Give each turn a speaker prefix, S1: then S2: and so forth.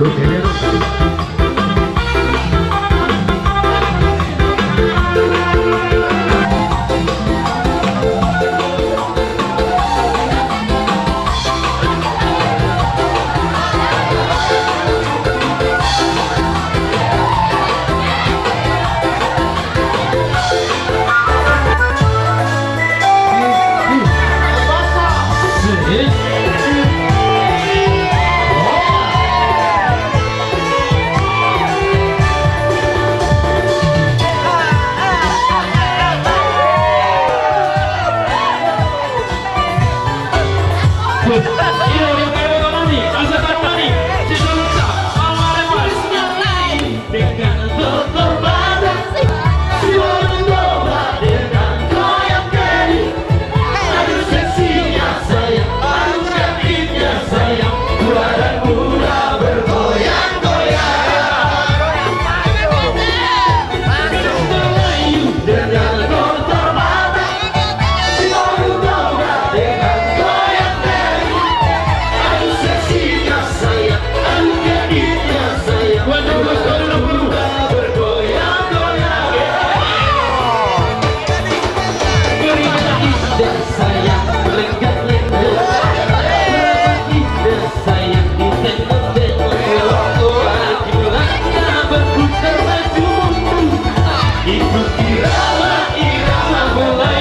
S1: Pero que играла, играла была.